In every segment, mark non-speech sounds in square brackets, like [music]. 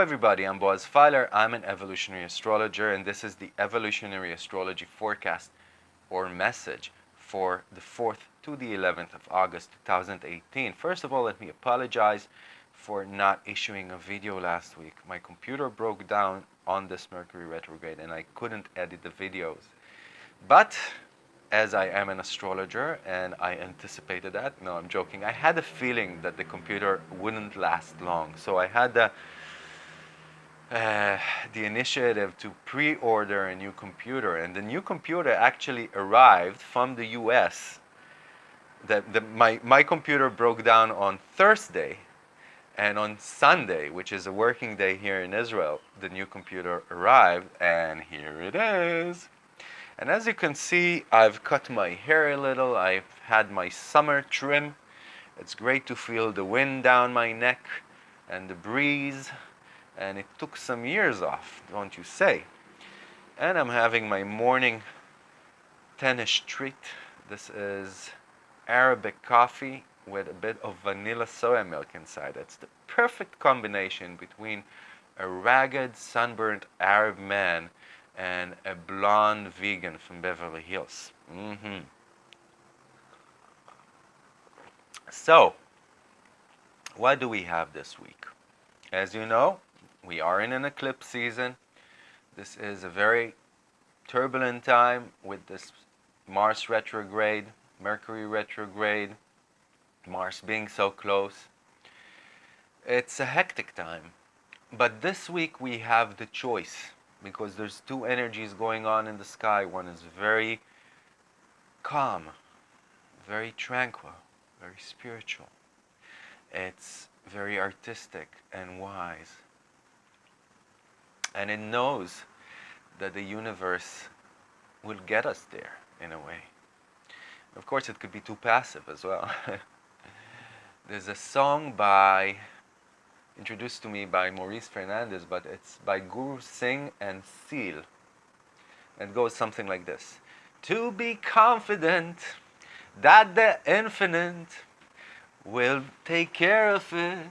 Everybody, I'm Boaz Fyler. I'm an evolutionary astrologer and this is the evolutionary astrology forecast or message for the 4th to the 11th of August 2018. First of all, let me apologize for not issuing a video last week. My computer broke down on this Mercury retrograde and I couldn't edit the videos. But as I am an astrologer and I anticipated that, no, I'm joking. I had a feeling that the computer wouldn't last long. So I had the, uh, the initiative to pre-order a new computer. And the new computer actually arrived from the US. The, the, my, my computer broke down on Thursday. And on Sunday, which is a working day here in Israel, the new computer arrived. And here it is. And as you can see, I've cut my hair a little. I've had my summer trim. It's great to feel the wind down my neck and the breeze. And it took some years off, don't you say? And I'm having my morning tennis treat. This is Arabic coffee with a bit of vanilla soya milk inside. It's the perfect combination between a ragged, sunburnt Arab man and a blonde vegan from Beverly Hills. Mm -hmm. So, what do we have this week? As you know, we are in an eclipse season. This is a very turbulent time with this Mars retrograde, Mercury retrograde, Mars being so close. It's a hectic time. But this week we have the choice because there's two energies going on in the sky. One is very calm, very tranquil, very spiritual. It's very artistic and wise. And it knows that the universe will get us there in a way. Of course, it could be too passive as well. [laughs] There's a song by introduced to me by Maurice Fernandez, but it's by Guru Singh and Seal. It goes something like this. To be confident that the infinite will take care of it.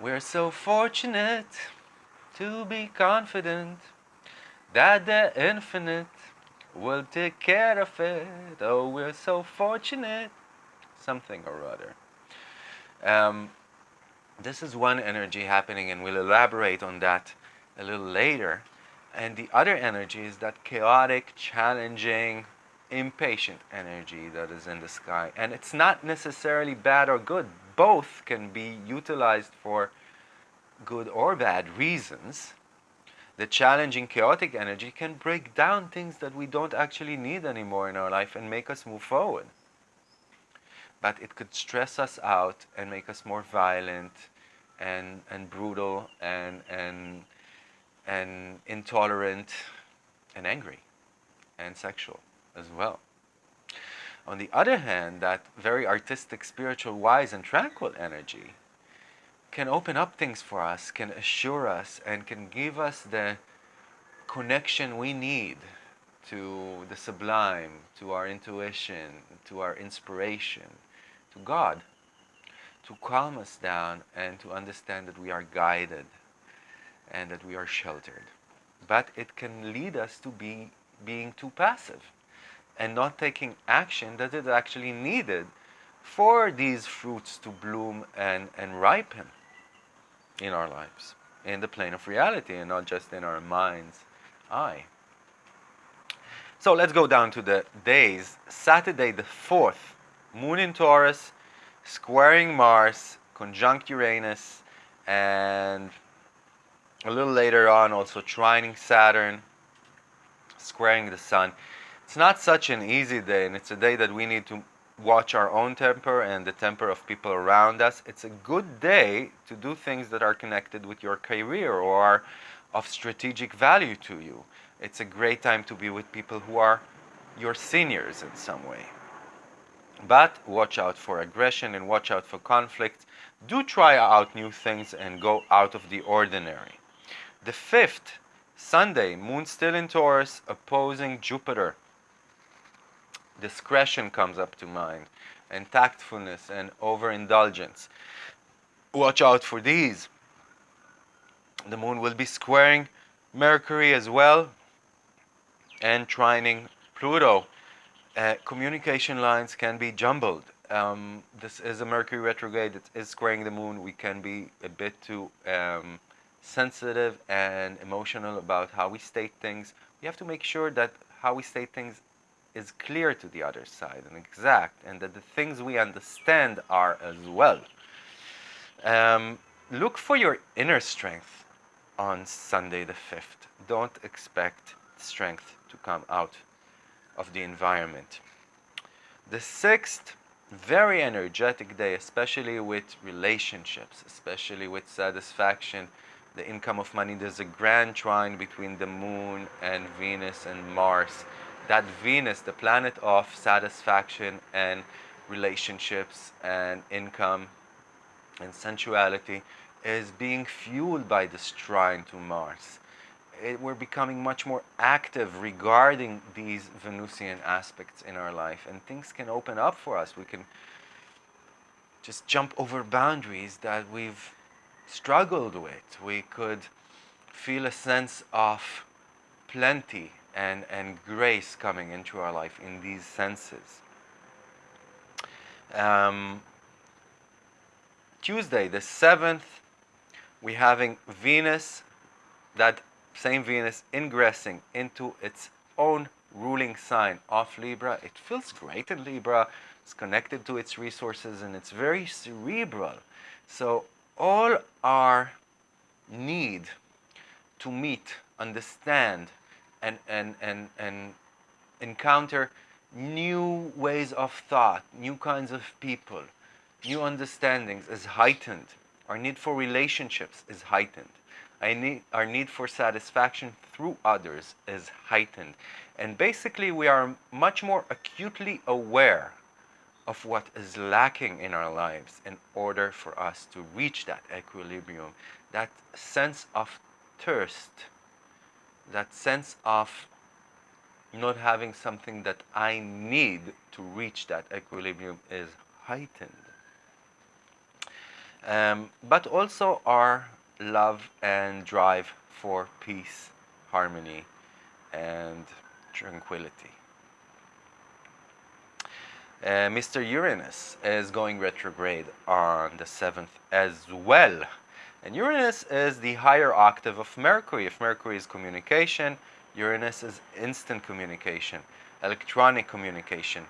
We're so fortunate to be confident that the infinite will take care of it. Oh, we're so fortunate. Something or other. Um, this is one energy happening and we'll elaborate on that a little later. And the other energy is that chaotic, challenging, impatient energy that is in the sky. And it's not necessarily bad or good. Both can be utilized for good or bad reasons. The challenging, chaotic energy can break down things that we don't actually need anymore in our life and make us move forward but it could stress us out and make us more violent and and brutal and and and intolerant and angry and sexual as well. On the other hand, that very artistic, spiritual, wise and tranquil energy can open up things for us, can assure us and can give us the connection we need to the sublime, to our intuition, to our inspiration, to God, to calm us down and to understand that we are guided and that we are sheltered. But it can lead us to be being too passive and not taking action that is actually needed for these fruits to bloom and, and ripen in our lives, in the plane of reality and not just in our mind's eye. So let's go down to the days. Saturday the 4th Moon in Taurus, squaring Mars, conjunct Uranus, and a little later on also trining Saturn, squaring the Sun. It's not such an easy day, and it's a day that we need to watch our own temper and the temper of people around us. It's a good day to do things that are connected with your career or are of strategic value to you. It's a great time to be with people who are your seniors in some way. But watch out for aggression and watch out for conflict. Do try out new things and go out of the ordinary. The fifth, Sunday, Moon still in Taurus, opposing Jupiter. Discretion comes up to mind, and tactfulness and overindulgence. Watch out for these. The moon will be squaring Mercury as well and trining Pluto. Uh, communication lines can be jumbled. Um, this is a Mercury retrograde. that is squaring the moon. We can be a bit too um, sensitive and emotional about how we state things. We have to make sure that how we state things is clear to the other side and exact, and that the things we understand are as well. Um, look for your inner strength on Sunday the 5th. Don't expect strength to come out of the environment. The sixth, very energetic day, especially with relationships, especially with satisfaction, the income of money. There's a grand trine between the moon and Venus and Mars. That Venus, the planet of satisfaction and relationships and income and sensuality, is being fueled by this trine to Mars it, we're becoming much more active regarding these Venusian aspects in our life, and things can open up for us. We can just jump over boundaries that we've struggled with. We could feel a sense of plenty and, and grace coming into our life in these senses. Um, Tuesday, the 7th, we're having Venus that same Venus ingressing into its own ruling sign of Libra. It feels great in Libra. It's connected to its resources and it's very cerebral. So all our need to meet, understand, and, and, and, and encounter new ways of thought, new kinds of people, new understandings is heightened. Our need for relationships is heightened need, our need for satisfaction through others is heightened. And basically, we are much more acutely aware of what is lacking in our lives in order for us to reach that equilibrium, that sense of thirst, that sense of not having something that I need to reach that equilibrium is heightened. Um, but also our love and drive for peace, harmony, and tranquility. Uh, Mr. Uranus is going retrograde on the 7th as well. And Uranus is the higher octave of Mercury. If Mercury is communication, Uranus is instant communication, electronic communication.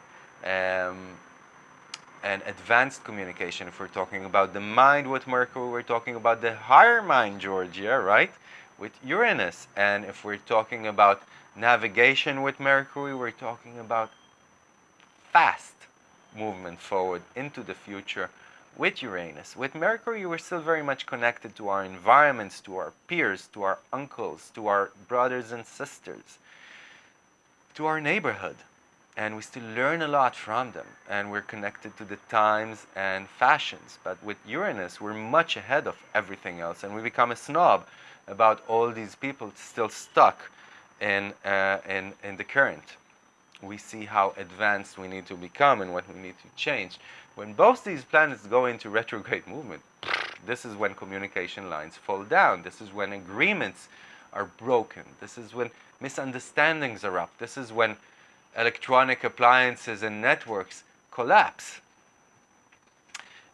Um, and advanced communication. If we're talking about the mind with Mercury, we're talking about the higher mind, Georgia, right? With Uranus. And if we're talking about navigation with Mercury, we're talking about fast movement forward into the future with Uranus. With Mercury, we're still very much connected to our environments, to our peers, to our uncles, to our brothers and sisters, to our neighborhood. And we still learn a lot from them. And we're connected to the times and fashions. But with uranus we're much ahead of everything else. And we become a snob about all these people still stuck in, uh, in, in the current we see how advanced we need to become and what we need to change. When both these planets go into retrograde movement this is when communication lines fall down. This is when agreements are broken. This is when misunderstandings up. This is when electronic appliances and networks collapse.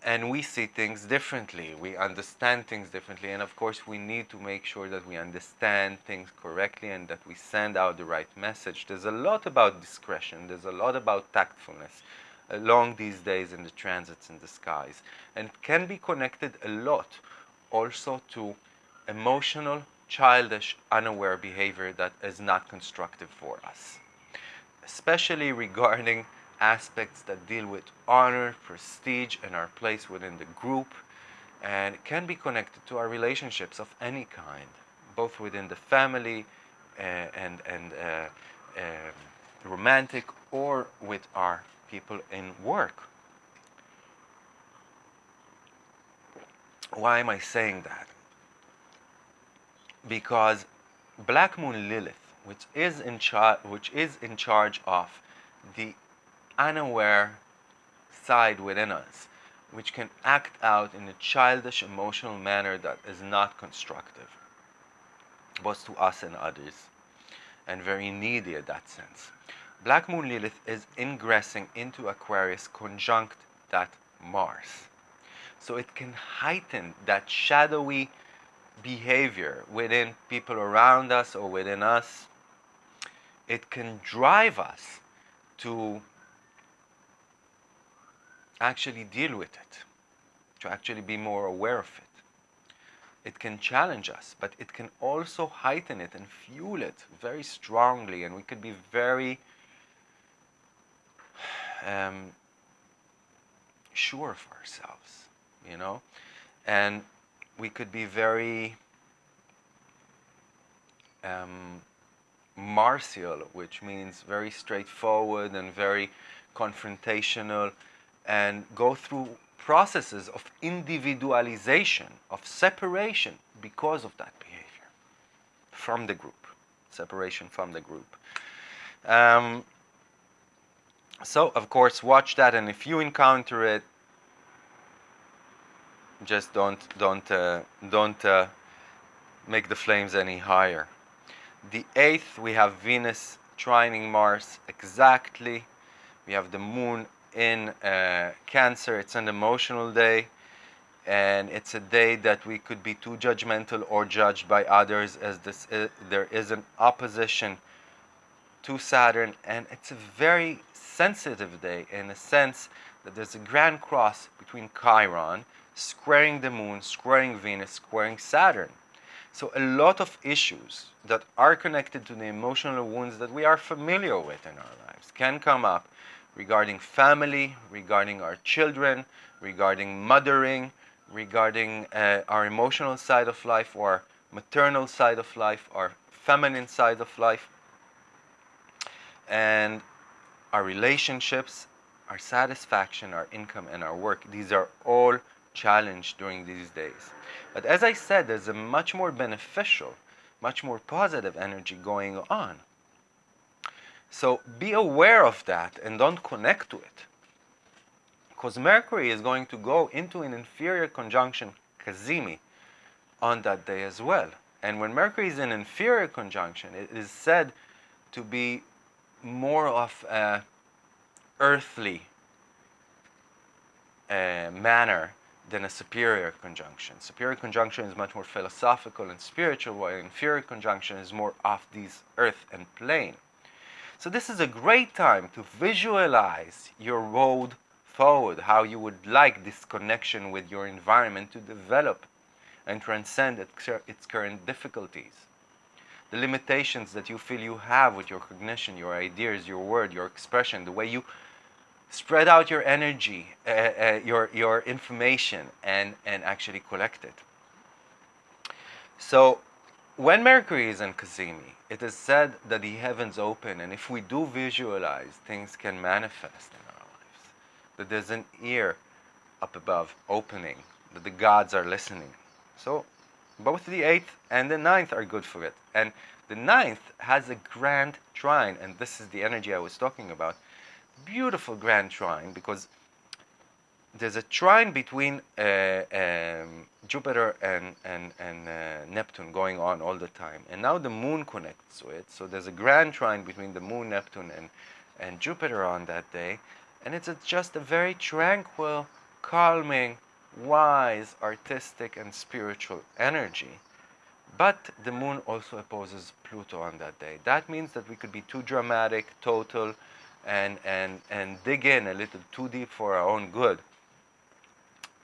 And we see things differently, we understand things differently, and of course we need to make sure that we understand things correctly and that we send out the right message. There's a lot about discretion, there's a lot about tactfulness along these days in the transits in the skies, and can be connected a lot also to emotional, childish, unaware behavior that is not constructive for us especially regarding aspects that deal with honor, prestige, and our place within the group. And can be connected to our relationships of any kind, both within the family uh, and, and uh, uh, romantic or with our people in work. Why am I saying that? Because Black Moon Lilith which is in charge which is in charge of the unaware side within us which can act out in a childish emotional manner that is not constructive both to us and others, and very needy in that sense. Black Moon Lilith is ingressing into Aquarius conjunct that Mars. So it can heighten that shadowy behavior within people around us or within us. It can drive us to actually deal with it, to actually be more aware of it. It can challenge us, but it can also heighten it and fuel it very strongly, and we could be very um, sure of ourselves, you know, and we could be very um, martial, which means very straightforward and very confrontational, and go through processes of individualization, of separation because of that behavior from the group, separation from the group. Um, so, of course, watch that, and if you encounter it, just don't don't uh, don't uh, make the flames any higher. The eighth, we have Venus trining Mars exactly. We have the Moon in uh, Cancer. It's an emotional day, and it's a day that we could be too judgmental or judged by others, as this is, there is an opposition to Saturn, and it's a very sensitive day in a sense that there's a grand cross between Chiron, squaring the moon, squaring Venus, squaring Saturn. So a lot of issues that are connected to the emotional wounds that we are familiar with in our lives can come up regarding family, regarding our children, regarding mothering, regarding uh, our emotional side of life or maternal side of life, our feminine side of life. And our relationships, our satisfaction, our income, and our work. These are all challenged during these days. But as I said, there's a much more beneficial, much more positive energy going on. So be aware of that and don't connect to it. Because Mercury is going to go into an inferior conjunction, Cazimi, on that day as well. And when Mercury is in an inferior conjunction, it is said to be more of a earthly uh, manner than a superior conjunction. Superior conjunction is much more philosophical and spiritual, while inferior conjunction is more of these earth and plane. So this is a great time to visualize your road forward, how you would like this connection with your environment to develop and transcend its current difficulties the limitations that you feel you have with your cognition, your ideas, your word, your expression, the way you spread out your energy, uh, uh, your, your information, and, and actually collect it. So, when Mercury is in Cazimi, it is said that the heavens open, and if we do visualize, things can manifest in our lives. That there's an ear up above opening, that the gods are listening. So, both the 8th and the ninth are good for it. And the ninth has a grand trine, and this is the energy I was talking about. Beautiful grand trine because there's a trine between uh, um, Jupiter and, and, and uh, Neptune going on all the time. And now the moon connects to it. So there's a grand trine between the moon, Neptune, and, and Jupiter on that day. And it's a, just a very tranquil, calming, wise, artistic, and spiritual energy. But the moon also opposes Pluto on that day. That means that we could be too dramatic, total, and, and, and dig in a little too deep for our own good.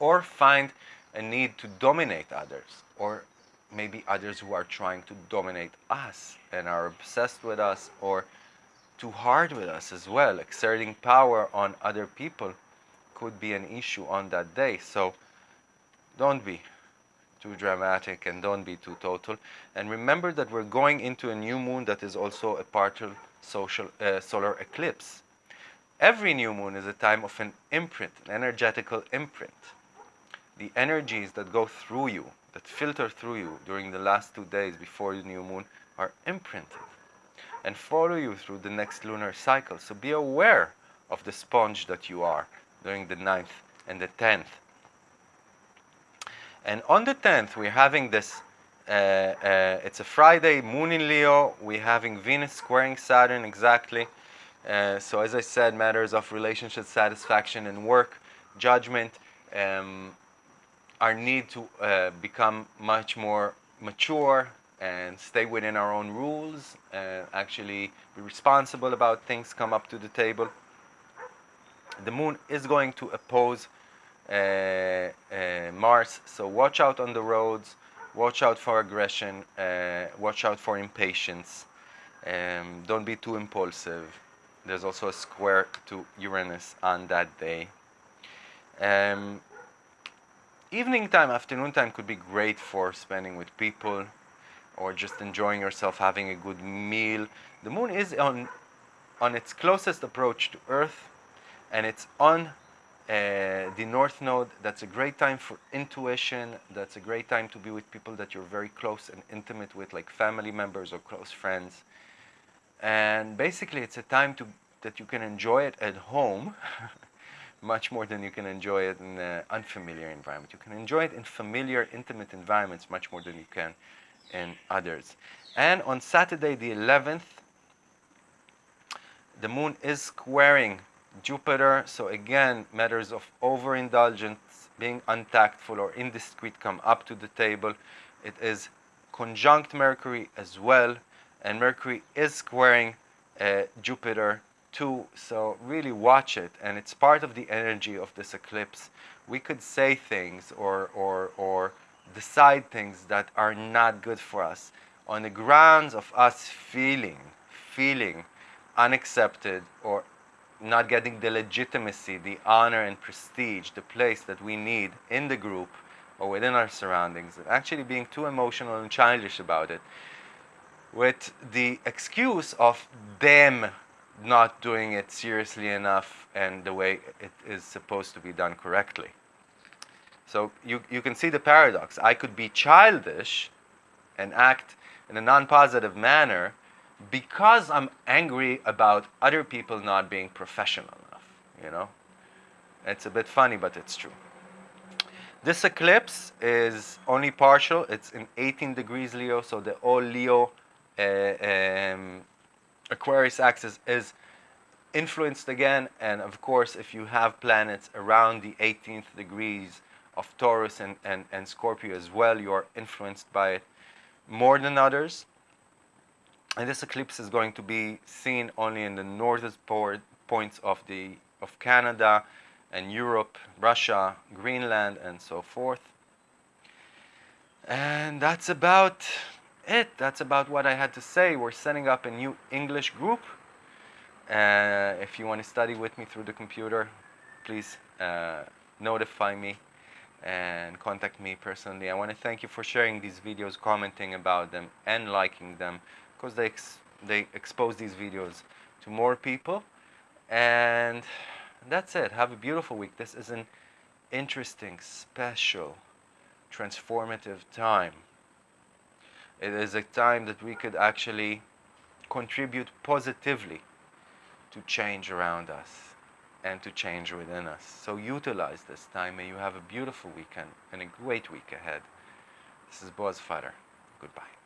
Or find a need to dominate others, or maybe others who are trying to dominate us and are obsessed with us, or too hard with us as well, exerting power on other people could be an issue on that day. So don't be too dramatic and don't be too total. And remember that we're going into a new moon that is also a partial social, uh, solar eclipse. Every new moon is a time of an imprint, an energetical imprint. The energies that go through you, that filter through you during the last two days before the new moon are imprinted and follow you through the next lunar cycle. So be aware of the sponge that you are during the 9th and the 10th. And on the 10th, we're having this Uh, uh, it's a Friday, Moon in Leo. We're having Venus squaring Saturn exactly. Uh, so as I said, matters of relationship satisfaction and work, judgment, um, our need to uh, become much more mature and stay within our own rules and actually be responsible about things come up to the table. The moon is going to oppose uh, uh, Mars, so watch out on the roads, watch out for aggression, uh, watch out for impatience, um, don't be too impulsive. There's also a square to Uranus on that day. Um, evening time, afternoon time could be great for spending with people or just enjoying yourself, having a good meal. The moon is on, on its closest approach to Earth and it's on uh, the north node. That's a great time for intuition. That's a great time to be with people that you're very close and intimate with, like family members or close friends. And basically, it's a time to, that you can enjoy it at home [laughs] much more than you can enjoy it in an unfamiliar environment. You can enjoy it in familiar, intimate environments much more than you can in others. And on Saturday the 11th, the moon is squaring Jupiter. So again, matters of overindulgence, being untactful or indiscreet come up to the table. It is conjunct Mercury as well. And Mercury is squaring uh, Jupiter too. So really watch it. And it's part of the energy of this eclipse. We could say things or, or, or decide things that are not good for us on the grounds of us feeling, feeling unaccepted or not getting the legitimacy, the honor and prestige, the place that we need in the group or within our surroundings, and actually being too emotional and childish about it, with the excuse of them not doing it seriously enough and the way it is supposed to be done correctly. So you, you can see the paradox. I could be childish and act in a non-positive manner because I'm angry about other people not being professional enough, you know? It's a bit funny, but it's true. This eclipse is only partial. It's in 18 degrees Leo, so the all Leo uh, um, Aquarius axis is influenced again. And of course, if you have planets around the 18th degrees, of Taurus and, and, and Scorpio as well. You are influenced by it more than others. And this eclipse is going to be seen only in the northern points of, the, of Canada and Europe, Russia, Greenland, and so forth. And that's about it. That's about what I had to say. We're setting up a new English group. Uh, if you want to study with me through the computer, please uh, notify me and contact me personally. I want to thank you for sharing these videos, commenting about them, and liking them because they, ex they expose these videos to more people. And that's it. Have a beautiful week. This is an interesting, special, transformative time. It is a time that we could actually contribute positively to change around us and to change within us. So utilize this time. May you have a beautiful weekend and a great week ahead. This is Boaz. Goodbye.